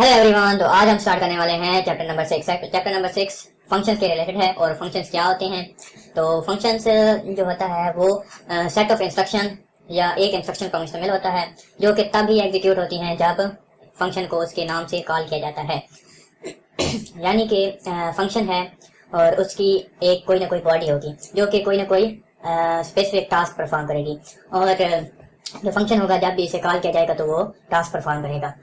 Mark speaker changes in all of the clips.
Speaker 1: Hello everyone तो आज हम स्टार्ट करने वाले हैं chapter number six chapter number six functions के रिलेटेड है और फ़ंक्शंस क्या होते हैं? तो फ़ंक्शंस जो होता है वो सेट ऑफ़ इंस्ट्रक्शन या एक इंस्ट्रक्शन का मुश्तमिल होता है, जो कि तब ही एग्जीक्यूट होती हैं जब फ़ंक्शन को उसके नाम से कॉल किया जाता है। यानी कि फ़ंक्शन है और उसकी एक कोई ना कोई बॉडी होगी, जो कि कोई ना कोई स्पेसिफिक टास्क परफॉर्म करेगी। और जो फ़ंक्शन होगा जब भी इसे कॉल किया जाएगा तो वो टास्क परफॉर्म करेगा।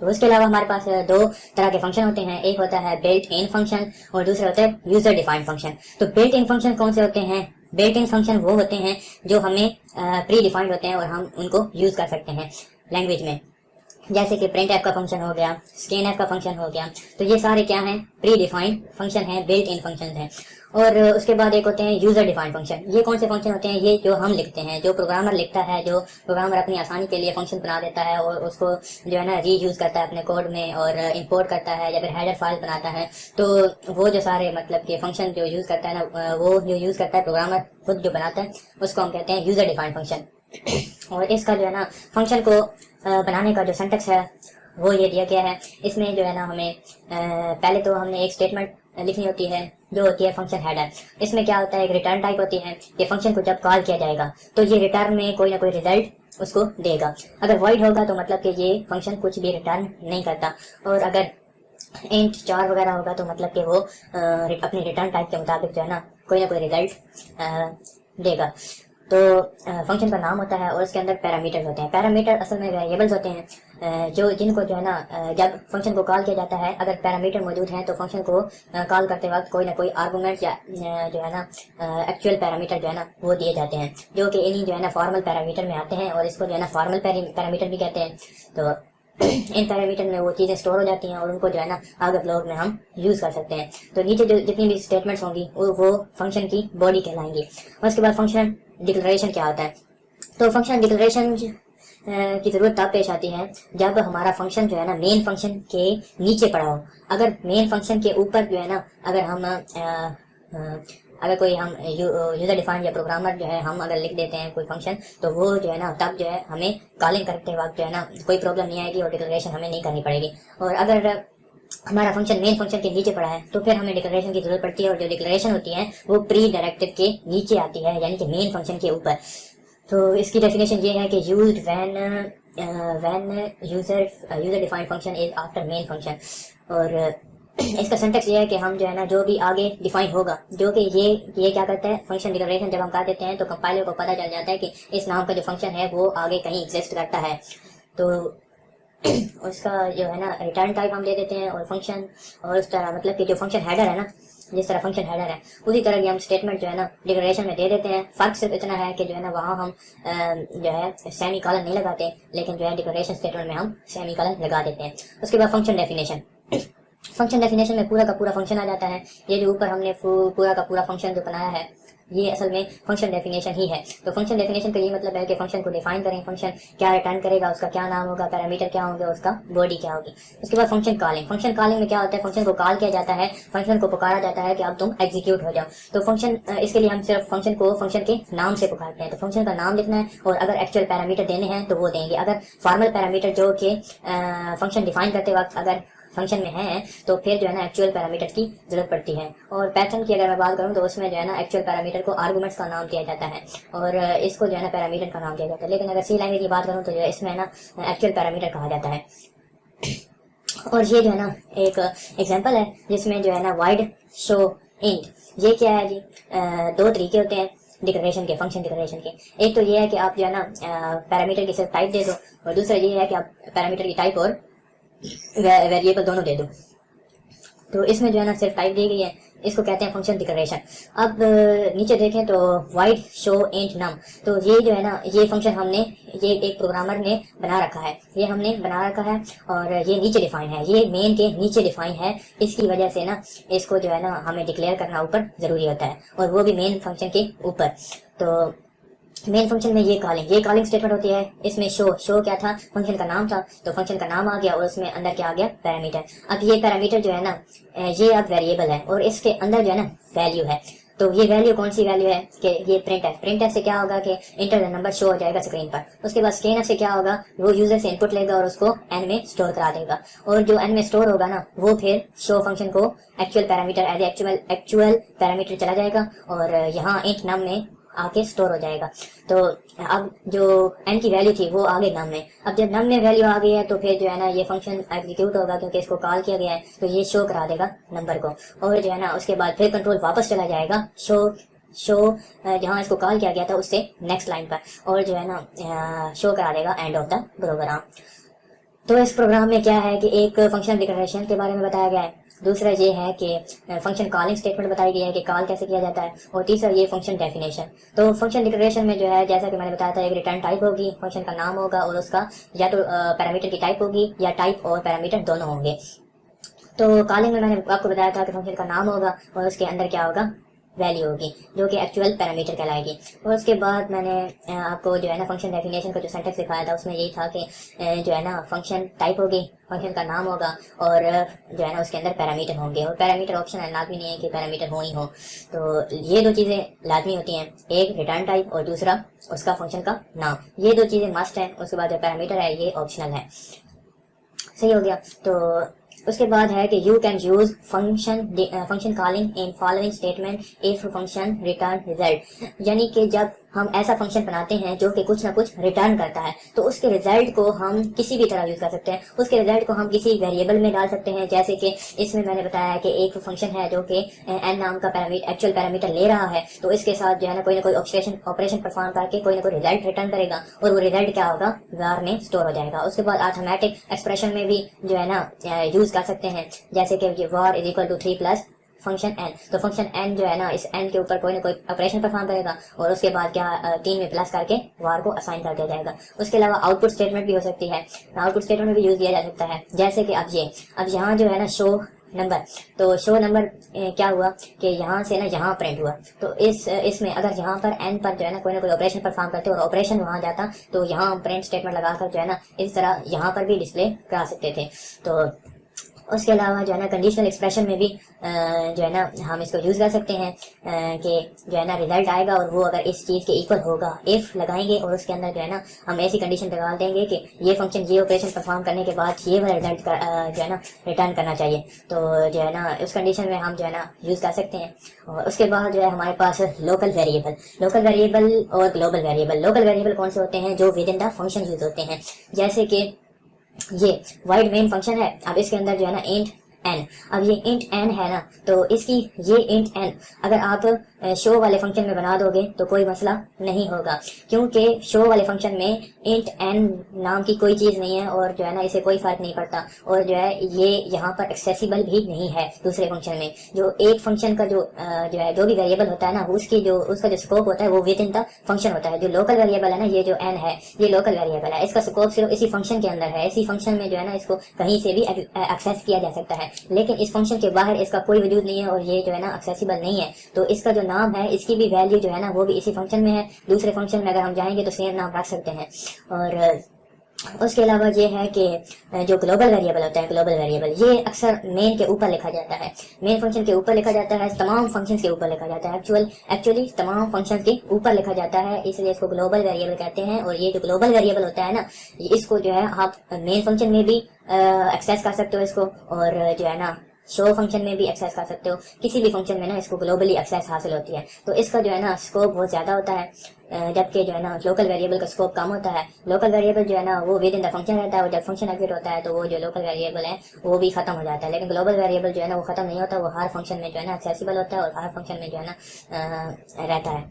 Speaker 1: उसके अलावा हमारे पास दो तरह के फ़ंक्शन होते हैं। एक होता है बिल्ट इन फ़ंक्शन और दूसरा होता है यूज़र डिफाइंड फ़ंक्शन तो बिल्ट इन फ़ंक्शन कौन से होते हैं? बिल्ट इन फ़ंक्शन वो होते हैं जो हमें प्री डिफाइंड होते हैं और हम उनको यूज़ कर सकते हैं लैंग्वेज में। जैसे कि प्रिंट ऐप का फ़ंक्शन हो गया स्कैन ऐप का फ़ंक्शन हो गया तो ये सारे क्या हैं? प्री डिफाइंड फ़ंक्शन है बिल्ट इन फ़ंक्शन है। और उसके बाद एक होते हैं यूज़र डिफाइंड फ़ंक्शन ये कौन से फ़ंक्शन होते हैं? ये जो हम लिखते हैं, जो प्रोग्रामर लिखता है, जो प्रोग्रामर अपनी आसानी के लिए फ़ंक्शन बना देता है और उसको जो है ना री यूज़ करता है अपने कोड में और इंपोर्ट करता है या फिर हेडर फ़ाइल बनाता है तो वो जो सारे मतलब के फ़ंक्शन जो यूज़ करता है ना, वो जो यूज़ करता है प्रोग्रामर खुद जो बनाता है, उसको हम कहते हैं यूज़र डिफाइंड फ़ंक्शन और इसका जो है ना फ़ंक्शन को बनाने का जो सेंटेक्स है, वो ये दिया गया है। इसमें जो है ना हमें पहले तो हमने एक स्टेटमेंट लिखनी होती है, जो होती है फ़ंक्शन हेडर इसमें क्या होता है, एक रिटर्न टाइप होती है, ये फ़ंक्शन को जब कॉल किया जाएगा तो ये रिटर्न में कोई ना कोई रिज़ल्ट उसको देगा। अगर वॉइड होगा तो मतलब कि ये फ़ंक्शन कुछ भी रिटर्न नहीं करता। और अगर इंट चार वगैरह होगा तो मतलब कि वो अपने रिटर्न टाइप के मुताबिक जो है ना, कोई ना कोई रिज़ल्ट देगा। तो फ़ंक्शन का नाम होता है और उसके अंदर पैरामीटर्स होते हैं। पैरामीटर असल में वेरिएबल्स होते हैं जो, जिनको जो है ना जब फ़ंक्शन को कॉल किया जाता है, अगर पैरामीटर मौजूद हैं तो फ़ंक्शन को कॉल करते वक्त कोई ना कोई आर्गूमेंट या जो है ना एक्चुअल पैरामीटर जो है ना, वो दिए जाते हैं, जो कि इन्हीं जो है ना फॉर्मल पैरामीटर में आते हैं और इसको जो है ना फॉर्मल पैरामीटर भी कहते हैं। तो इन पैरामीटर में वो चीज़ें स्टोर हो जाती हैं और उनको जो है ना, आगे ब्लॉग में हम यूज़ कर सकते हैं। तो नीचे जो जितनी भी स्टेटमेंट्स होंगी, वो वो फ़ंक्शन की बॉडी कहलाएँगी। उसके बाद फ़ंक्शन डिक्लेरेशन क्या होता है? तो फ़ंक्शन डिक्लेरेशन की ज़रूरत तब पेश आती है जब हमारा फ़ंक्शन जो है ना मेन फ़ंक्शन के नीचे पड़ा हो। अगर मेन फ़ंक्शन के ऊपर जो है ना अगर हम आ, आ, अगर कोई हम यूज़र डिफाइंड या प्रोग्रामर जो है हम अगर लिख देते हैं कोई फ़ंक्शन तो वो जो है ना तब जो है हमें कॉलिंग करते वक्त जो है ना कोई प्रॉब्लम नहीं आएगी और डिक्लेरेशन हमें नहीं करनी पड़ेगी। और अगर हमारा फ़ंक्शन मेन फ़ंक्शन के नीचे पड़ा है तो फिर हमें डिक्लेरेशन की ज़रूरत पड़ती है और जो डिक्लेरेशन होती है, वो प्री डायरेक्टिव के नीचे आती है, यानी कि मेन फ़ंक्शन के ऊपर। तो इसकी डेफिनेशन ये है कि use when when user user defined function is after main function और, इसका सेंटेक्स ये है कि हम जो है ना, जो भी आगे डिफाइन होगा, जो कि ये ये क्या करता है फ़ंक्शन डिक्लेरेशन जब हम कर देते हैं तो कंपाइलर को पता चल जाता है कि इस नाम का जो फ़ंक्शन है, वो आगे कहीं एग्जिस्ट करता है। तो उसका जो है ना रिटर्न टाइप हम दे देते हैं और फ़ंक्शन और उस तरह मतलब कि जो फ़ंक्शन हेडर है ना, जिस तरह फ़ंक्शन हेडर है, उसी तरह की हम स्टेटमेंट जो है ना डिक्लेरेशन में दे देते हैं। फ़र्क सिर्फ़ इतना है कि जो है ना, वहाँ हम जो है सेमी कॉलन नहीं लगाते, लेकिन जो है डिक्लेरेशन स्टेटमेंट में हम सेमी कॉलन लगा देते हैं। उसके बाद फ़ंक्शन डेफिनेशन फ़ंक्शन डेफिनेशन में पूरा का पूरा फ़ंक्शन आ जाता है। ये जो ऊपर हमने पूरा का पूरा फ़ंक्शन जो बनाया है ये असल में फ़ंक्शन डेफिनेशन ही है। तो फ़ंक्शन डेफिनेशन का ये मतलब है कि फ़ंक्शन को डिफाइन करें फ़ंक्शन क्या रिटर्न करेगा, उसका क्या नाम होगा पैरामीटर क्या होगा, उसका बॉडी क्या होगी। उसके बाद फ़ंक्शन कॉलिंग फ़ंक्शन कॉलिंग में क्या होता है? फ़ंक्शन को कॉल किया जाता है। फ़ंक्शन को पुकारा जाता है कि अब तुम एग्जीक्यूट हो जाओ। तो फ़ंक्शन इसके लिए हम सिर्फ़ फ़ंक्शन को फ़ंक्शन के नाम से पुकारते हैं। तो फ़ंक्शन का नाम लिखना है और अगर एक्चुअल पैरामीटर देने हैं तो वो देंगे। अगर फॉर्मल पैरामीटर जो कि फ़ंक्शन डिफाइन करते वक्त अगर फ़ंक्शन में है तो फिर जो है ना एक्चुअल पैरामीटर की ज़रूरत पड़ती है। और पैटर्न की अगर मैं बात करूँ तो उसमें जो है ना एक्चुअल पैरामीटर को आर्गूमेंट्स का नाम दिया जाता है। और इसको जो है ना पैरामीटर का नाम दिया जाता है। लेकिन अगर सी लैंग्वेज की बात करूँ तो जो है इसमें ना एक्चुअल पैरामीटर कहा जाता है। और ये जो है ना एक एग्ज़ाम्पल है, जिसमें जो है ना वाइड शो इंट ये क्या है जी? दो तरीके होते हैं डिक्लेरेशन के फ़ंक्शन डिक्लेरेशन के। एक तो ये है कि आप जो है ना पैरामीटर की सिर्फ़ टाइप दे दो, और दूसरा ये है कि आप पैरामीटर की टाइप और वेरिएबल दोनों दे दो। तो इसमें जो है ना सिर्फ़ टाइप दी गई है, इसको कहते हैं फ़ंक्शन डिक्लेरेशन अब नीचे देखें तो वाइड शो एंड नम तो ये जो है ना, ये फ़ंक्शन हमने, ये एक प्रोग्रामर ने बना रखा है। ये हमने बना रखा है और ये नीचे डिफाइन है। ये मेन के नीचे डिफाइन है। इसकी वजह से ना, इसको जो है ना हमें डिक्लेयर करना ऊपर ज़रूरी होता है और वो भी मेन फ़ंक्शन के ऊपर। तो मेन फ़ंक्शन में ये कॉलिंग ये कॉलिंग स्टेटमेंट होती है। इसमें शो शो क्या था? फ़ंक्शन का नाम था तो फ़ंक्शन का नाम आ गया और उसमें अंदर क्या आ गया? पैरामीटर अब ये पैरामीटर जो है ना ये अब वेरिएबल है और इसके अंदर जो है ना वैल्यू है। तो ये वैल्यू कौन सी वैल्यू है? कि ये प्रिंट है प्रिंट से क्या होगा कि इंटर नंबर शो हो जाएगा स्क्रीन पर। उसके बाद स्कैन से क्या होगा? वो यूज़र से इनपुट लेगा और उसको एन में स्टोर करा देगा। और जो एन में स्टोर होगा ना, वो फिर शो फ़ंक्शन को actual parameter as actual actual parameter चला जाएगा। और यहाँ इंट नम में आके स्टोर हो जाएगा। तो अब जो एन की वैल्यू थी, वो आ गई नम में। अब जब नम में वैल्यू आ गई है तो फिर जो है ना, ये फ़ंक्शन एग्जीक्यूट होगा, क्योंकि इसको कॉल किया गया है तो ये शो करा देगा नंबर को। और जो है ना, उसके बाद फिर कंट्रोल वापस चला जाएगा। शो शो जहाँ इसको कॉल किया गया था, उससे नेक्स्ट लाइन पर। और जो है ना शो करा देगा एंड ऑफ़ द प्रोग्राम तो इस प्रोग्राम में क्या है कि एक फ़ंक्शन डिक्लेरेशन के बारे में बताया गया है। दूसरा ये है कि फ़ंक्शन कॉलिंग स्टेटमेंट बताई गई है कि कॉल कैसे किया जाता है और तीसरा ये फ़ंक्शन डेफिनेशन तो फ़ंक्शन डिक्लेरेशन में जो है, जैसा कि मैंने बताया था, एक रिटर्न टाइप होगी फ़ंक्शन का नाम होगा और उसका या तो पैरामीटर की टाइप होगी या टाइप और पैरामीटर दोनों होंगे। तो कॉलिंग में मैंने आपको बताया था कि फ़ंक्शन का नाम होगा और उसके अंदर क्या होगा? वैल्यू होगी, जो कि एक्चुअल पैरामीटर कहलाएगी। और उसके बाद मैंने आपको जो है ना फ़ंक्शन डेफिनेशन का जो सेंटेंस दिखाया था, उसमें यही था कि जो है ना फ़ंक्शन टाइप होगी फ़ंक्शन का नाम होगा, और, जो है ना उसके अंदर पैरामीटर होंगे। और पैरामीटर ऑप्शन है, लाजमी नहीं है कि पैरामीटर हो ही हो। तो ये दो चीज़ें लाजमी होती हैं, एक रिटर्न टाइप और दूसरा उसका फ़ंक्शन का नाम। ये दो चीज़ें मस्ट है, उसके बाद जो पैरामीटर है, ये ऑप्शनल है। सही हो गया। तो उसके बाद है कि you can use function function calling in following statement if function return result यानी कि जब हम ऐसा फ़ंक्शन बनाते हैं जो कि कुछ ना कुछ रिटर्न करता है। तो उसके रिज़ल्ट को हम किसी भी तरह यूज़ कर सकते हैं। उसके रिज़ल्ट को हम किसी वेरिएबल में डाल सकते हैं, जैसे कि इसमें मैंने बताया कि एक फ़ंक्शन है जो कि एन नाम का एक्चुअल पैरामीटर ले रहा है। तो इसके साथ जो है ना कोई ना कोई ऑपरेशन ऑपरेशन परफॉर्म करके कोई ना कोई रिज़ल्ट रिटर्न करेगा और वो रिज़ल्ट क्या होगा? वार में स्टोर हो जाएगा। उसके बाद ऑटोमेटिक एक्सप्रेशन में भी जो है ना यूज़ कर सकते हैं। जैसे कि var is equal to three plus function n तो फ़ंक्शन एन जो है ना, इस एन के ऊपर कोई ना कोई ऑपरेशन परफॉर्म करेगा और उसके बाद क्या तीन में प्लस करके वार को असाइन कर दिया जाएगा। उसके अलावा आउटपुट स्टेटमेंट भी हो सकती है। आउटपुट स्टेटमेंट भी यूज़ किया जा सकता है। जैसे कि अब ये, अब यहाँ जो है ना शो नंबर तो शो नंबर क्या हुआ कि यहाँ से ना यहाँ प्रिंट हुआ। तो इस, इसमें अगर यहाँ पर एन पर जो है ना कोई ना कोई ऑपरेशन परफॉर्म करते और ऑपरेशन वहाँ जाता तो यहाँ प्रिंट स्टेटमेंट लगाकर जो है ना इस तरह यहाँ पर भी डिस्प्ले करा सकते थे। तो उसके अलावा जो है ना कंडीशनल एक्सप्रेशन में भी जो है ना, हम इसको यूज़ कर सकते हैं कि जो है ना रिज़ल्ट आएगा और वो अगर इस चीज़ के इक्वल होगा। इफ़ लगाएँगे और उसके अंदर जो है ना, हम ऐसी कंडीशन लगा देंगे कि ये फ़ंक्शन ये ऑपरेशन परफॉर्म करने के बाद ये वाला रिज़ल्ट जो है ना रिटर्न करना चाहिए। तो जो है ना, उस कंडीशन में हम जो है ना यूज़ कर सकते हैं। और उसके बाद जो है, हमारे पास लोकल वेरिएबल लोकल वेरिएबल और ग्लोबल वेरिएबल लोकल वेरिएबल कौन से होते हैं? जो within the function use होते हैं। जैसे कि ये वाइड मेन फ़ंक्शन है। अब इसके अंदर जो है ना इंट एन अब ये इंट एन है ना तो इसकी ये इंट एन अगर आप शो वाले फ़ंक्शन में बना दोगे तो कोई मसला नहीं होगा। क्योंकि शो वाले फ़ंक्शन में इंट एन नाम की कोई चीज़ नहीं है, और जो है ना, इसे कोई फ़र्क नहीं पड़ता। और जो है, ये यहाँ पर एक्सेसिबल भी नहीं है दूसरे फ़ंक्शन में। जो एक फ़ंक्शन का जो जो है, जो भी वेरिएबल होता है ना, उसकी जो, उसका जो स्कोप होता है, वो विद इन द फ़ंक्शन होता है। जो लोकल वेरिएबल है ना, ये जो एन है, ये लोकल वेरिएबल है। इसका स्कोप सिर्फ़ इसी फ़ंक्शन के अंदर है। इसी फ़ंक्शन में जो है ना, इसको कहीं से भी एक्सेस किया जा सकता है। लेकिन इस फ़ंक्शन के बाहर इसका कोई वजूद नहीं है और ये जो है ना एक्सेसिबल नहीं है। तो इसका जो नाम है, इसकी भी वैल्यू जो है ना, वो भी इसी फ़ंक्शन में है। दूसरे फ़ंक्शन में अगर हम जाएँगे तो सेम नाम रख सकते हैं। और उसके अलावा ये है कि जो ग्लोबल वेरिएबल होता है ग्लोबल वेरिएबल ये अक्सर मेन के ऊपर लिखा जाता है। मेन फ़ंक्शन के ऊपर लिखा जाता है, तमाम फ़ंक्शंस के ऊपर लिखा जाता है। एक्चुअल एक्चुअली तमाम फ़ंक्शंस के ऊपर लिखा जाता है, इसलिए इसको ग्लोबल वेरिएबल कहते हैं। और ये जो ग्लोबल वेरिएबल होता है ना, इसको जो है आप मेन फ़ंक्शन में भी एक्सेस कर सकते हो इसको। और जो है ना शो फ़ंक्शन में भी एक्सेस कर सकते हो। किसी भी फ़ंक्शन में ना इसको ग्लोबली एक्सेस हासिल होती है। तो इसका जो है ना स्कोप बहुत ज़्यादा होता है जबकि जो है ना लोकल वेरिएबल का स्कोप कम होता है। लोकल वेरिएबल जो है ना वो विद इन द फ़ंक्शन रहता है और जब फ़ंक्शन एग्जिट होता है तो वो जो लोकल वेरिएबल है वो भी खत्म हो जाता है। लेकिन ग्लोबल वेरिएबल जो है ना वो खत्म नहीं होता, वो हर फ़ंक्शन में जो है ना एक्सेसिबल होता है और हर फ़ंक्शन में जो है ना रहता है।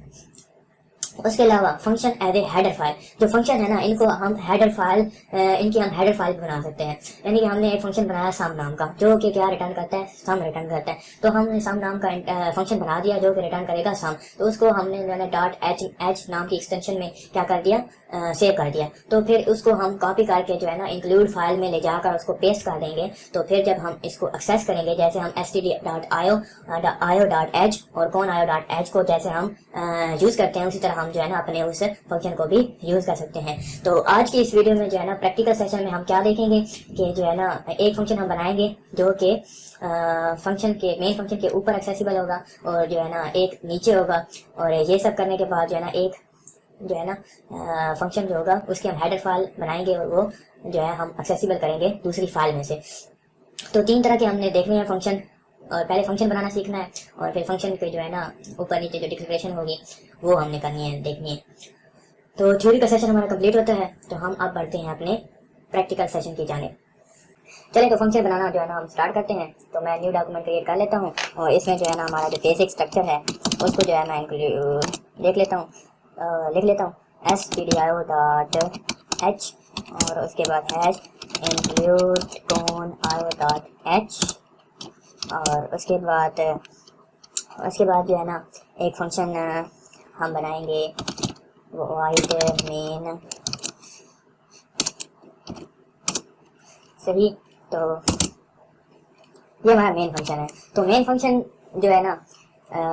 Speaker 1: उसके अलावा function as a header file जो फ़ंक्शन है ना, इनको हम हेडर फ़ाइल इनकी हम हेडर फ़ाइल बना सकते हैं। यानी कि हमने एक फ़ंक्शन बनाया साम नाम का, जो कि क्या रिटर्न करता है? सम रिटर्न करता है। तो हमने साम नाम का फ़ंक्शन बना दिया, जो कि रिटर्न करेगा सम तो उसको हमने जो है डॉट एच एच नाम की एक्सटेंशन में क्या कर दिया? सेव कर दिया। तो फिर उसको हम कॉपी करके जो है ना इंक्लूड फ़ाइल में ले जाकर उसको पेस्ट कर देंगे। तो फिर जब हम इसको एक्सेस करेंगे, जैसे हम एस टी डी डॉट आयो आयो डॉट एच और कौन आयो डॉट एच को जैसे हम यूज़ करते हैं, उसी तरह हम हम जो है ना, अपने उस फ़ंक्शन को भी यूज़ कर सकते हैं। तो आज की इस वीडियो में जो है ना प्रैक्टिकल सेशन में हम क्या देखेंगे कि जो है ना, एक फ़ंक्शन हम बनाएँगे जो कि फ़ंक्शन के मेन फ़ंक्शन के ऊपर एक्सेसिबल होगा और जो है ना, एक नीचे होगा। और ये सब करने के बाद जो है ना, एक जो है ना फ़ंक्शन जो होगा, उसकी हम हेडर फ़ाइल बनाएँगे और वो जो है हम एक्सेसिबल करेंगे दूसरी फ़ाइल में से। तो तीन तरह के हमने देखने हैं फ़ंक्शन और पहले फ़ंक्शन बनाना सीखना है और फिर फ़ंक्शन पे जो है ना ऊपर नीचे जो डिक्लेरेशन होगी, वो हमने करनी है, देखनी है। तो थ्योरी का सेशन हमारा कंप्लीट होता है तो हम अब बढ़ते हैं अपने प्रैक्टिकल सेशन की जाने चलिए तो फ़ंक्शन बनाना जो है ना हम स्टार्ट करते हैं। तो मैं न्यू डॉक्यूमेंट क्रिएट कर लेता हूँ और इसमें जो है ना हमारा जो बेसिक स्ट्रक्चर है, उसको जो है मैं देख लेता हूँ। लिख लेता हूँ। S P D I O dot H और उसके बाद हैश इंक्लूड कौन आई ओ डॉट एच और उसके बाद उसके बाद जो है ना, एक फ़ंक्शन हम बनाएँगे। वाइट मेन सही तो ये हमारा मेन फ़ंक्शन है। तो मेन फ़ंक्शन जो है ना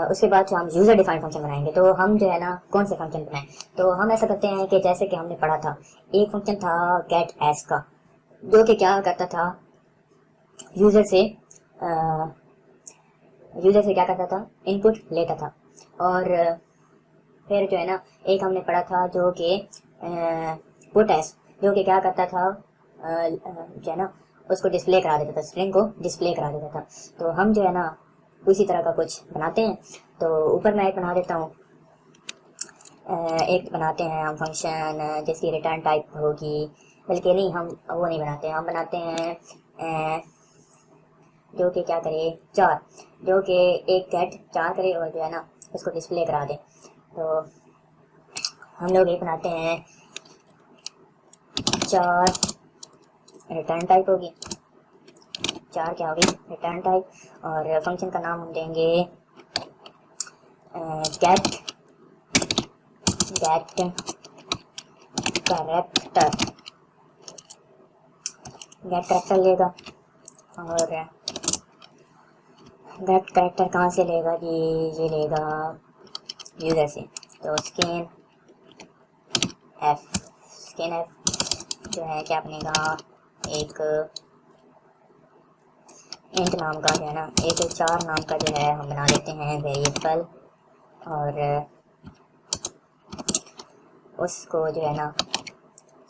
Speaker 1: उसके बाद जो हम यूज़र डिफाइंड फ़ंक्शन बनाएँगे तो हम जो है ना, कौन से फ़ंक्शन बनाएँ? तो हम ऐसा करते हैं कि जैसे कि हमने पढ़ा था, एक फ़ंक्शन था गेट एस का। जो कि क्या करता था यूज़र से यूज़र से क्या करता था? इनपुट लेता था। और फिर जो है ना, एक हमने पढ़ा था जो कि पुट एस जो कि क्या करता था जो है ना, उसको डिस्प्ले करा देता था स्ट्रिंग को डिस्प्ले करा देता था। तो हम जो है ना, उसी तरह का कुछ बनाते हैं। तो ऊपर मैं एक बना देता हूँ। एक बनाते हैं हम फ़ंक्शन जिसकी रिटर्न टाइप होगी। बल्कि नहीं, हम वो नहीं बनाते। हम बनाते हैं जो कि क्या करे? चार। जो कि एक गेट चार करे और जो है ना, उसको डिस्प्ले करा दे। तो हम लोग ये बनाते हैं। चार। रिटर्न टाइप होगी। चार क्या होगी? रिटर्न टाइप और फ़ंक्शन का नाम हम देंगे get get character get character लेगा। और गेट करेक्टर कहाँ से लेगा जी ये लेगा यूज़र से तो स्कैन एफ़ स्कैन एफ़ जो है क्या बनेगा एक इंट नाम का जो है ना, एक चार नाम का जो है हम बना लेते हैं वेरिएबल और उसको जो है ना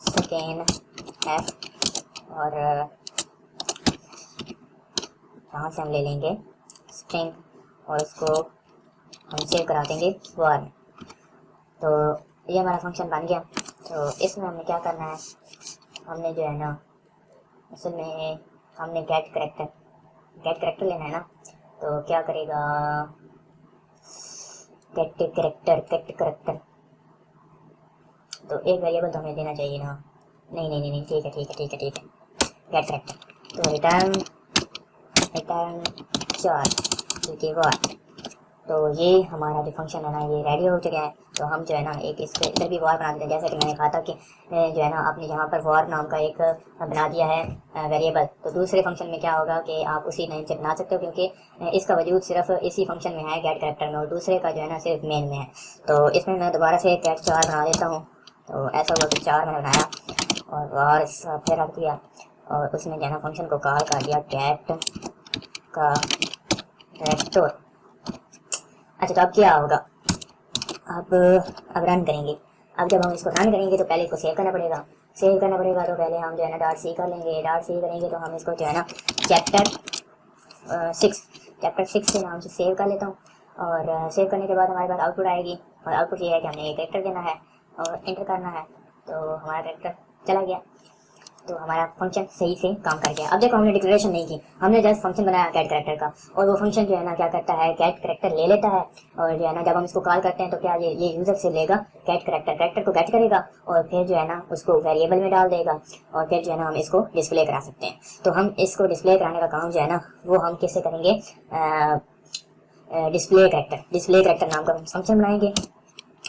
Speaker 1: स्कैन एफ़ और यहाँ से हम ले लेंगे? स्ट्रिंग और इसको हम सेव करा देंगे वर तो ये हमारा फ़ंक्शन बन गया। तो इसमें हमें क्या करना है? हमने जो है ना असल में हमने गेट करेक्टर गेट करेक्टर लेना है ना? तो क्या करेगा? गेट करेक्टर गेट करेक्टर तो एक वेरिएबल तो हमें देना चाहिए ना? नहीं नहीं नहीं ठीक है ठीक है ठीक है ठीक है। गेट करेक्टर तो रिटर्न रिटर्न चार। ठीक है वार तो ये हमारा जो फ़ंक्शन है ना, ये रेडी हो चुका है। तो हम जो है ना, एक इस पर इधर भी वॉर बना देते हैं। जैसे कि मैंने कहा था कि जो है ना, आपने यहाँ पर वॉर नाम का एक बना दिया है वेरिएबल तो दूसरे फ़ंक्शन में क्या होगा कि आप उसी नाम से बना सकते हो, क्योंकि इसका वजूद सिर्फ़ इसी फ़ंक्शन में है गेट करेक्टर में, और दूसरे का जो है ना, सिर्फ़ मेन में है। तो इसमें मैं दोबारा से गेट चार बना देता हूँ। तो ऐसा हुआ कि चार मैंने बनाया, और वार फिर रख दिया और उसने जो है ना फ़ंक्शन को कॉल कर दिया गेट का रेस्टोर अच्छा तो अब क्या होगा अब अब रन करेंगे। अब जब हम इसको रन करेंगे तो पहले इसको सेव करना पड़ेगा। सेव करना पड़ेगा तो पहले हम जो है ना डॉट सी कर लेंगे। डॉट सी करेंगे तो हम इसको जो है ना चैप्टर सिक्स चैप्टर सिक्स के नाम से सेव कर लेता हूँ। और सेव करने के बाद हमारे पास आउटपुट आएगी। और आउटपुट ये है कि हमने एक करेक्टर देना है और इंटर करना है। तो हमारा करेक्टर चला गया। तो हमारा फ़ंक्शन सही से काम कर गया। अब देखो, हमने डिक्लेरेशन नहीं की। हमने जस्ट फ़ंक्शन बनाया कैट करेक्टर का। और वो फ़ंक्शन जो है ना, क्या करता है? कैट करेक्टर ले लेता है। और जो है ना, जब हम इसको कॉल करते हैं तो क्या ये ये यूज़र से लेगा? कैट करेक्टर करेक्टर को कैट करेगा। और फिर जो है ना, उसको वेरिएबल में डाल देगा। और फिर जो है ना, हम इसको डिस्प्ले करा सकते हैं। तो हम इसको डिस्प्ले कराने का काम जो है ना, वो हम किससे करेंगे? डिस्प्ले करेक्टर डिस्प्ले करेक्टर नाम का फ़ंक्शन बनाएँगे।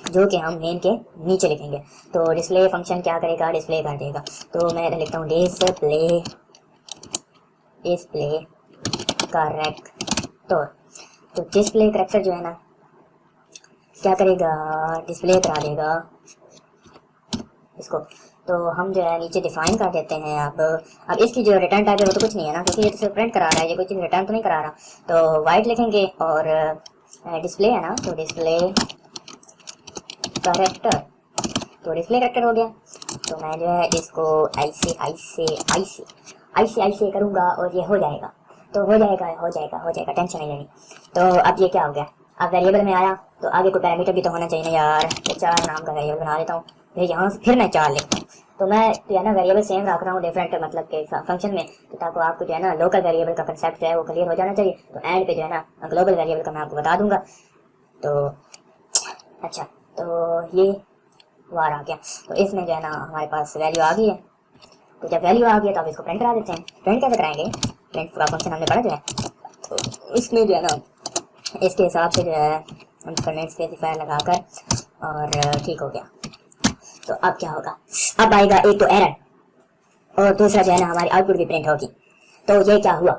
Speaker 1: जो कि हम मेन के नीचे लिखेंगे। तो डिस्प्ले फ़ंक्शन क्या करेगा? डिस्प्ले कर देगा। तो मैं लिखता हूँ डिस्प्ले डिस्प्ले करेक्टर तो डिस्प्ले करेक्टर जो है ना, क्या करेगा? डिस्प्ले करा देगा इसको। तो हम जो है नीचे डिफाइन कर देते हैं अब। अब इसकी जो रिटर्न टाइप है वो तो कुछ नहीं है ना, क्योंकि ये तो प्रिंट करा रहा है, ये कोई चीज़ रिटर्न तो नहीं करा रहा। तो वाइट लिखेंगे और डिस्प्ले है ना तो डिस्प्ले करेक्टर तो डिस्प्ले करेक्टर हो गया। तो मैं जो है इसको ऐसे ऐसे ऐसे ऐसे ऐसे करूँगा और ये हो जाएगा। तो हो जाएगा हो जाएगा हो जाएगा। टेंशन नहीं लेनी। तो अब ये क्या हो गया? अब वेरिएबल में आया। तो आगे कोई पैरामीटर भी तो होना चाहिए ना यार। तो चार नाम का वेरिएबल बना देता हूँ। फिर यहाँ से फिर मैं चार लिखता हूँ। तो मैं जो है ना वेरिएबल सेम रख रहा हूँ डिफरेंट मतलब के फ़ंक्शन में। तो ताकि आपको जो है ना लोकल वेरिएबल का कंसेप्ट जो है वो क्लियर हो जाना चाहिए। तो एंड पे जो है ना ग्लोबल वेरिएबल का मैं आपको बता दूँगा। तो अच्छा तो ये वार आ गया। तो इसमें जो है ना हमारे पास वैल्यू आ गई है। तो जब वैल्यू आ गई तो आप इसको प्रिंट करा देते हैं। प्रिंट कैसे कराएँगे? प्रिंट पूरा फ़ंक्शन हमने पढ़ा जो है। तो इसमें जो है ना इसके हिसाब से जो है हम कमेंट स्पेसिफायर लगाकर और ठीक हो गया। तो अब क्या होगा? अब आएगा एक तो एरर और दूसरा जो है ना हमारी आउटपुट भी प्रिंट होगी। तो ये क्या हुआ?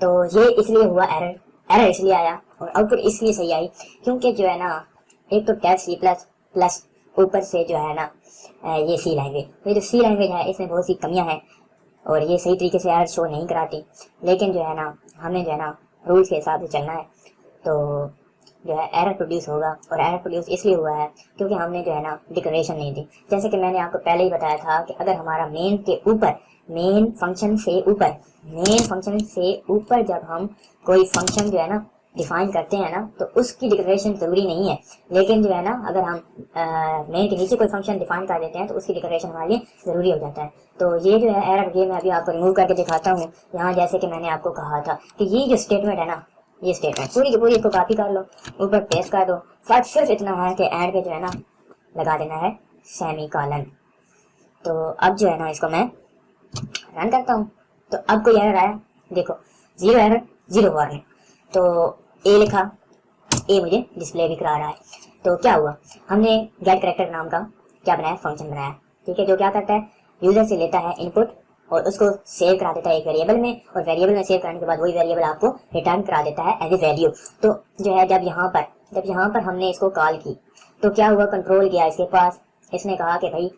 Speaker 1: तो ये इसलिए हुआ एरर एरर इसलिए आया और आउटपुट इसलिए सही आई क्योंकि जो है ना एक तो टैप सी प्लस प्लस ऊपर से जो है ना ये सी लैंग्वेज ये जो सी लैंग्वेज है, इसमें बहुत सी कमियाँ हैं और ये सही तरीके से एरर शो नहीं कराती। लेकिन जो है ना, हमें जो है ना रूल्स के हिसाब से चलना है। तो जो है एरर प्रोड्यूस होगा और एरर प्रोड्यूस इसलिए हुआ है क्योंकि हमने जो है ना डिक्लेरेशन नहीं दी। जैसे कि मैंने आपको पहले ही बताया था कि अगर हमारा मेन के ऊपर मेन फ़ंक्शन से ऊपर मेन फ़ंक्शन से ऊपर जब हम कोई फ़ंक्शन जो है ना डिफाइन करते हैं ना तो उसकी डिक्लेरेशन ज़रूरी नहीं है। लेकिन जो है ना, अगर हम मेन के नीचे कोई फ़ंक्शन डिफाइन कर देते हैं तो उसकी डिक्लेरेशन हमारे लिए ज़रूरी हो जाता है। तो ये जो है एरर ये मैं अभी आपको रिमूव करके दिखाता हूँ। यहाँ जैसे कि मैंने आपको कहा था कि ये जो स्टेटमेंट है ना, ये स्टेटमेंट पूरी की पूरी इसको कॉपी कर लो, ऊपर पेस्ट कर दो। फ़र्क सिर्फ़ इतना है कि एड पे जो है ना, लगा देना है सेमी कॉलन तो अब जो है ना, इसको मैं रन करता हूँ। तो अब कोई एरर आया, देखो ज़ीरो एरर ज़ीरो वार्निंग तो ए लिखा। ए मुझे डिस्प्ले भी करा रहा है। तो क्या हुआ? हमने गेट करेक्टर नाम का क्या बनाया? फ़ंक्शन बनाया। ठीक है, जो क्या करता है? यूज़र से लेता है इनपुट और उसको सेव करा देता है एक वेरिएबल में और वेरिएबल में सेव करने के बाद वही वेरिएबल आपको रिटर्न करा देता है एज ए वैल्यू तो जो है, जब यहाँ पर, जब यहाँ पर हमने इसको कॉल की तो क्या हुआ? कंट्रोल किया इसके पास। इसने कहा कि भाई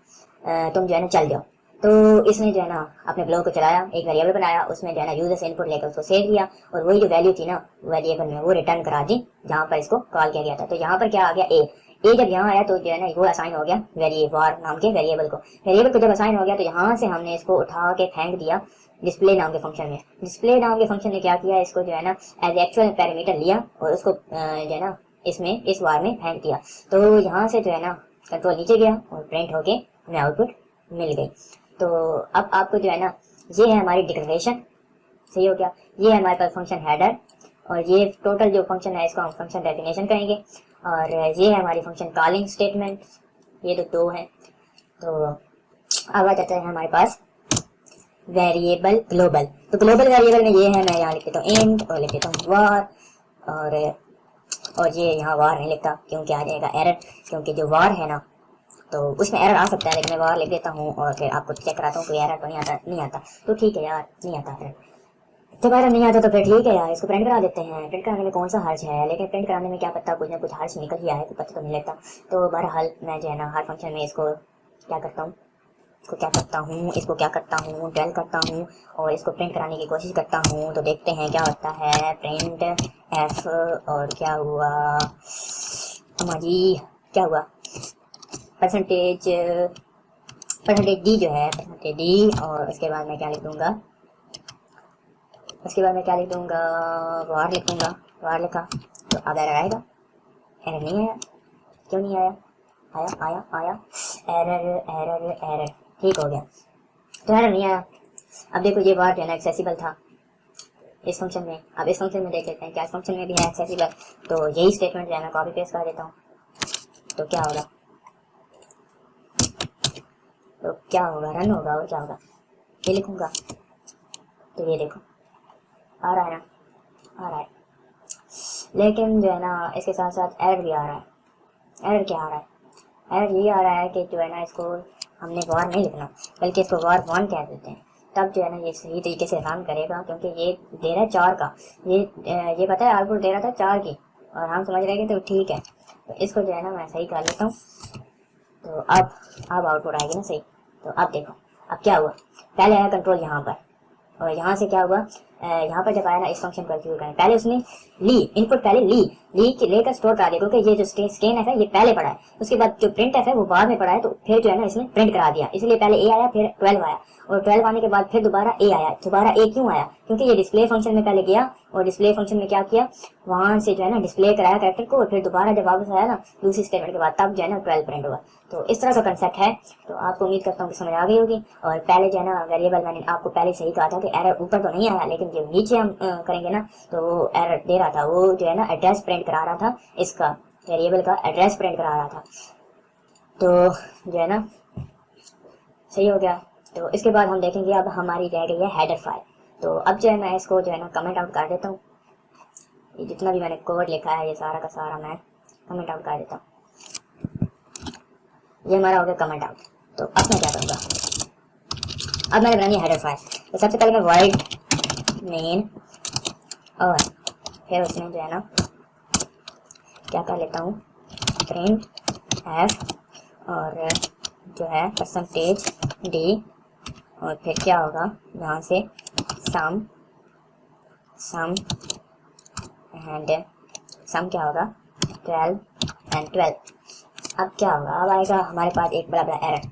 Speaker 1: तुम जो है ना, चल जाओ। तो इसने जो है ना, अपने ब्लॉग को चलाया, एक वेरिएबल बनाया, उसमें जो है ना यूज़र से इनपुट लेकर उसको सेव किया, और वही जो वैल्यू थी ना वेरिएबल में वो रिटर्न करा दी, जहाँ पर इसको कॉल किया गया था। तो यहाँ पर क्या आ गया? ए ए जब यहाँ आया तो जो है ना, वो असाइन हो गया वेरिएबल नाम के वेरिएबल को। वेरिएबल को जब असाइन हो गया तो यहाँ से हमने इसको उठा के फेंक दिया डिस्प्ले नाम के फ़ंक्शन में। डिस्प्ले नाम के फ़ंक्शन ने क्या किया? इसको जो है ना एज एक्चुअल पैरामीटर लिया, और उसको जो है ना, इसमें, इस वार में फेंक दिया तो यहाँ से जो है ना कंट्रोल नीचे गया, और प्रिंट होके हमें आउटपुट मिल गई। तो अब आपको जो है ना, ये है हमारी डिक्लेरेशन सही हो गया? ये है हमारे पास फ़ंक्शन हेडर और ये टोटल जो फ़ंक्शन है, इसको हम फ़ंक्शन डेफिनेशन कहेंगे। और ये है हमारी फ़ंक्शन कॉलिंग स्टेटमेंट ये तो दो हैं। तो अब आ जाता है हमारे पास वेरिएबल ग्लोबल तो ग्लोबल वेरिएबल में ये है, मैं यहाँ लिख देता हूँ इंट और लिख देता हूँ वार और और ये यहाँ वार नहीं लिखता, क्योंकि आ जाएगा एरर क्योंकि जो वार है ना तो उसमें एरर आ सकता है, लेकिन मैं वार लिख देता हूँ और फिर आपको चेक कराता हूँ, कोई एरर तो नहीं आता नहीं आता। तो ठीक है यार, नहीं आता एरर दोबारा नहीं आता तो फिर ठीक है यार, इसको प्रिंट करा देते हैं। प्रिंट कराने में कौन सा हर्ज है? लेकिन प्रिंट कराने में क्या पता, कुछ ना कुछ हर्ज निकल ही आया तो पता तो नहीं लगता। तो बहरहाल, मैं जो है ना, हर फ़ंक्शन में इसको क्या करता हूँ? इसको क्या करता हूँ? इसको क्या करता हूँ? टेल करता हूँ और इसको प्रिंट कराने की कोशिश करता हूँ। तो देखते हैं क्या होता है। प्रिंट एफ़ और क्या हुआ? हाँ जी क्या हुआ? परसेंटेज परसेंटेज डी जो है परसेंटेज डी और उसके बाद मैं क्या लिख दूँगा? उसके बाद मैं क्या लिख दूँगा? वार लिख दूँगा। वार लिखा। तो अब एरर आएगा। एरर नहीं आया। क्यों नहीं आया? आया आया आया। एरर एरर एरर ठीक हो गया। तो एरर नहीं आया। अब देखो, ये वार जो है ना एक्सेसिबल था। इस फ़ंक्शन में। अब इस फ़ंक्शन में देख लेते हैं, क्या इस फ़ंक्शन में भी है एक्सेसिबल तो यही स्टेटमेंट जो है, मैं कॉपी पेस्ट कर देता हूँ। तो क्या होगा? तो क्या होगा रन होगा और क्या होगा ये लिखूँगा तो ये देखो। आ रहा है ना? आ रहा है। लेकिन जो है ना, इसके साथ साथ एरर भी आ रहा है। एरर क्या आ रहा है? एरर ये आ रहा है कि जो है ना, इसको हमने वार नहीं लिखना, बल्कि इसको वार वन कह देते हैं। तब जो है ना, ये सही तरीके से रन करेगा, क्योंकि ये दे रहा है चार का। ये ये पता है आउटपुट दे रहा था चार की। और हम समझ रहे हैं तो ठीक है। तो इसको जो है ना, मैं सही कर लेता हूँ। तो अब अब आउटपुट आएगी ना सही। तो अब देखो, अब क्या हुआ? पहले है कंट्रोल यहाँ पर। और यहाँ से क्या हुआ? यहाँ पर जब आया ना, इस फ़ंक्शन को एग्जीक्यूट पहले उसने ली इनपुट पहले ली ली के लेकर स्टोर करा दिया, क्योंकि ये जो स्कैन है, ये पहले पड़ा है। उसके बाद जो प्रिंट है, वो बाद में पड़ा है तो फिर जो है ना इसने प्रिंट करा दिया। इसलिए पहले ए आया, फिर ट्वेल्व आया। और ट्वेल्व आने के बाद फिर दोबारा ए आया। दोबारा ए क्यों आया? क्योंकि ये डिस्प्ले फ़ंक्शन में पहले गया, और डिस्प्ले फ़ंक्शन में क्या किया? वहाँ से जो है ना डिस्प्ले कराया कैरेक्टर को, और फिर दोबारा जब वापस आया ना, दूसरी स्टेटमेंट के बाद, तब जो है ना ट्वेल्व प्रिंट हुआ। तो इस तरह का कंसेप्ट है। तो आपको उम्मीद करता हूँ कि समझ आ गई होगी। और पहले जो है ना वेरिएबल मैंने आपको पहले सही कहा था कि एरर ऊपर तो नहीं आया, लेकिन जब नीचे हम करेंगे ना तो वो एरर दे रहा था, वो जो है ना एड्रेस प्रिंट करा रहा था, इसका वेरिएबल का एड्रेस प्रिंट करा रहा था। तो जो है ना, सही हो गया। तो इसके बाद हम देखेंगे, अब हमारी रह गई है हेडर फ़ाइल तो अब जो है मैं इसको जो है ना कमेंट आउट कर देता हूँ। ये जितना भी मैंने कोड लिखा है, ये सारा का सारा मैं कमेंट आउट कर देता हूँ। ये हमारा हो गया कमेंट आउट तो अब मैं क्या करूँगा? अब मैंने बनानी है हेडर फ़ाइल तो सबसे पहले मैं वाइड मेन और फिर उसमें जो है ना क्या कर लेता हूँ? प्रिंट एफ़ और जो है परसेंटेज डी और फिर क्या होगा? यहाँ से सम सम एंड सम क्या होगा? ट्वेल्व एंड ट्वेल्व अब क्या होगा? अब आएगा हमारे पास एक बड़ा बड़ा एरर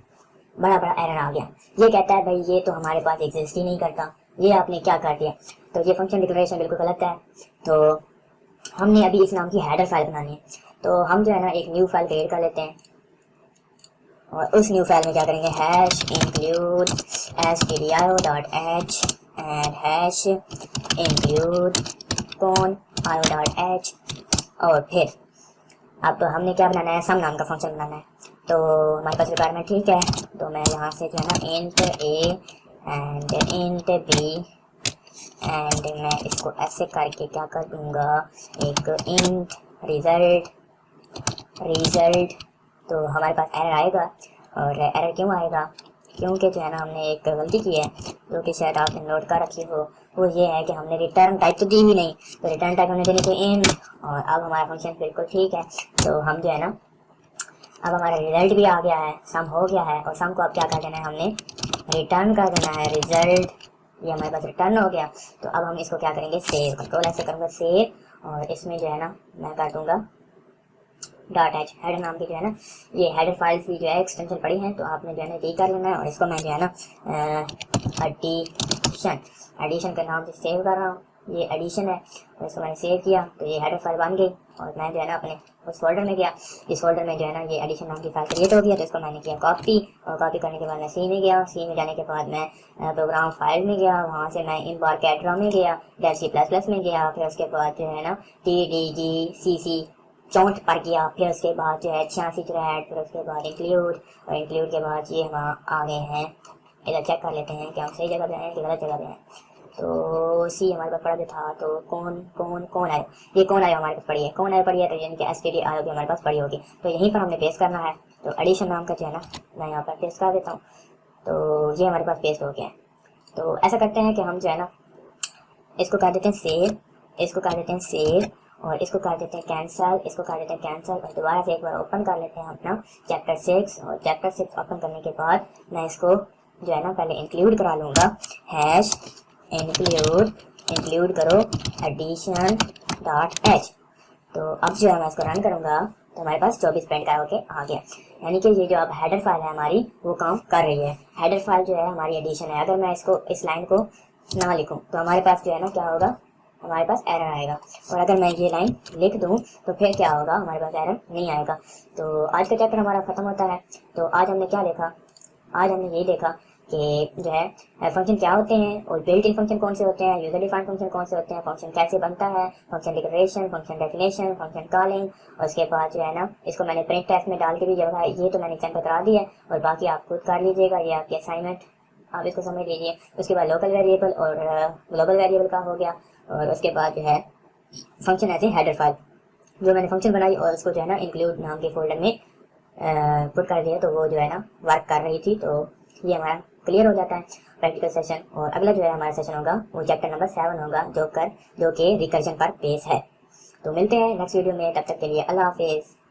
Speaker 1: बड़ा बड़ा एरर आ गया। ये कहता है, भाई, ये तो हमारे पास एग्जिस्ट ही नहीं करता। ये आपने क्या कर दिया? तो ये फ़ंक्शन डिक्लेरेशन बिल्कुल गलत है। तो हमने अभी इस नाम की हेडर फ़ाइल बनानी है। तो हम जो है ना, एक न्यू फ़ाइल क्रिएट कर लेते हैं। और उस न्यू फ़ाइल में क्या करेंगे? Hash include S T D I O dot H and hash include con I O dot H और फिर अब हमने क्या बनाना है? सम नाम का फ़ंक्शन बनाना है। तो हमारे पास रिक्वायरमेंट ठीक है। तो मैं यहाँ से जो है ना int A and int B and मैं इसको ऐसे करके क्या कर दूँगा? एक इंट रिज़ल्ट रिज़ल्ट तो हमारे पास एरर आएगा, और एरर क्यों आएगा? क्योंकि जो है ना, हमने एक गलती की है, जो कि शायद आपने नोट कर रखी हो, वो ये है कि हमने रिटर्न टाइप तो दी ही नहीं। तो रिटर्न टाइप हमने देनी थी इन और अब हमारा फ़ंक्शन बिल्कुल ठीक है। तो हम जो है ना, अब हमारा रिज़ल्ट भी आ गया है सम हो गया है, और सम को अब क्या कर देना है हमने? रिटर्न कर देना है रिज़ल्ट ये हमारे पास रिटर्न हो गया। तो अब हम इसको क्या करेंगे? सेव कंट्रोल ऐसे करूँगा सेव और इसमें जो है ना, मैं कर दूँगा डॉट एच हेडर नाम की जो है ना, ये हेडर फ़ाइल की जो है एक्सटेंशन पड़ी है तो आपने जो है ना डी कर लेना है। और इसको मैं जो है ना एडिशन एडिशन के नाम से सेव कर रहा हूँ। ये एडिशन है। और इसको मैंने सेव किया तो ये हेडर फ़ाइल बन गई। और मैं जो है ना अपने उस फोल्डर में गया। इस फोल्डर में जो है ना ये एडिशन नाम की फ़ाइल क्रिएट हो गया तो इसको मैंने किया कॉपी और कॉपी करने के बाद मैं सी में गया। सी में जाने के बाद मैं प्रोग्राम फ़ाइल में गया। वहाँ से मैं इन बार कैटरा में गया डेल सी प्लस प्लस में गया। फिर उसके बाद जो है ना टी डी जी सी सी चौंठ पर गया। फिर उसके बाद जो है छियासी है फिर उसके बाद इंक्लूड और इंक्लूड के बाद ये हम आ गए हैं। इधर चेक कर लेते हैं कि हम सही जगह पे हैं कि गलत जगह पे हैं। तो सी हमारे पास जो था तो कौन कौन कौन आए? ये कौन आया हमारे पास पड़ी है? कौन आया पड़ी है? तो यानी कि एस टी डी आर हमारे पास पड़ी होगी। तो यहीं पर हमने पेस्ट करना है। तो एडिशन नाम का जो है ना, मैं यहाँ पर पेश कर देता हूँ। तो ये हमारे पास पेस्ट हो गया है। तो ऐसा करते हैं कि हम जो है ना, इसको कर देते हैं सेव इसको कर देते हैं सेव और इसको कर देते हैं कैंसल इसको कर देते हैं कैंसल और दोबारा से एक बार ओपन कर लेते हैं अपना चैप्टर सिक्स और चैप्टर सिक्स ओपन करने के बाद मैं इसको जो है ना, पहले इंक्लूड करा लूँगा। हैश इंक्लूड इंक्लूड करो एडिशन डॉट एच तो अब जो है मैं इसको रन करूँगा तो हमारे पास चौबीस पेंट का होके आ गया। यानी कि ये जो अब हेडर फ़ाइल है हमारी, वो काम कर रही है। हेडर फ़ाइल जो है हमारी एडिशन है। अगर मैं इसको, इस लाइन को ना लिखूँ तो हमारे पास जो है ना, क्या होगा? हमारे पास एरर आएगा। और अगर मैं ये लाइन लिख दूँ तो फिर क्या होगा? हमारे पास एरर नहीं आएगा। तो आज का चैप्टर हमारा ख़त्म होता है। तो आज हमने क्या देखा? आज हमने यही देखा कि जो है फ़ंक्शन क्या होते हैं और बिल्ट इन फ़ंक्शन कौन से होते हैं यूज़र डिफाइंड फ़ंक्शन कौन से होते हैं फ़ंक्शन कैसे बनता है function declaration function definition function calling और उसके बाद जो है ना, इसको मैंने प्रिंट टेस्ट में डाल के भी जब ये तो मैंने एग्ज़ाम्पल करा दिया है और बाकी आप खुद कर लीजिएगा, ये आपकी असाइनमेंट आप इसको समझ लीजिए। उसके बाद लोकल वेरिएबल और ग्लोबल वेरिएबल का हो गया और उसके बाद जो है फ़ंक्शन ऐसे हेडर फ़ाइल जो मैंने फ़ंक्शन बनाई और उसको जो है ना इंक्लूड नाम के फोल्डर में पुट कर दिया तो वो जो है ना वर्क कर रही थी तो ये हमारा क्लियर हो जाता है। प्रैक्टिकल सेशन और अगला जो है हमारा सेशन होगा, वो चैप्टर नंबर सेवन होगा, जो कर, जो कि रिकर्जन पर बेस है। तो मिलते हैं नेक्स्ट वीडियो में, तब तक के लिए अल्लाह हाफिज़।